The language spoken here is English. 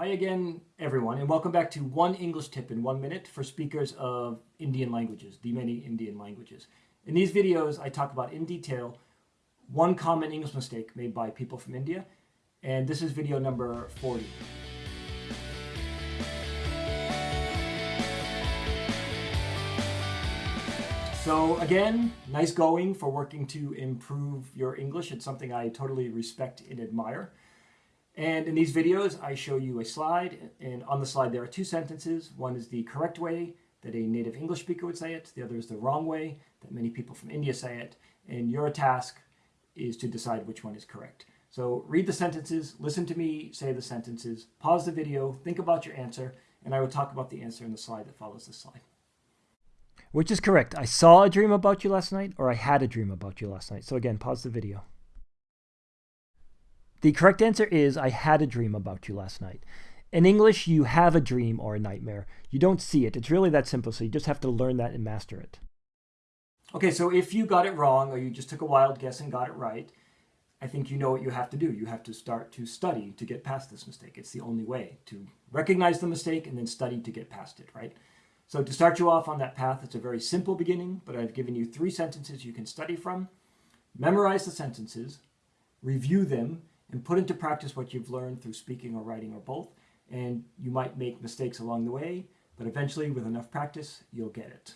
Hi again, everyone, and welcome back to One English Tip in One Minute for speakers of Indian languages, the many Indian languages. In these videos, I talk about in detail one common English mistake made by people from India, and this is video number 40. So again, nice going for working to improve your English. It's something I totally respect and admire. And in these videos, I show you a slide, and on the slide there are two sentences. One is the correct way that a native English speaker would say it. The other is the wrong way that many people from India say it. And your task is to decide which one is correct. So read the sentences, listen to me say the sentences, pause the video, think about your answer, and I will talk about the answer in the slide that follows this slide. Which is correct? I saw a dream about you last night, or I had a dream about you last night. So again, pause the video. The correct answer is I had a dream about you last night. In English, you have a dream or a nightmare. You don't see it. It's really that simple, so you just have to learn that and master it. Okay, so if you got it wrong or you just took a wild guess and got it right, I think you know what you have to do. You have to start to study to get past this mistake. It's the only way to recognize the mistake and then study to get past it, right? So to start you off on that path, it's a very simple beginning, but I've given you three sentences you can study from. Memorize the sentences, review them, and put into practice what you've learned through speaking or writing or both. And you might make mistakes along the way, but eventually with enough practice, you'll get it.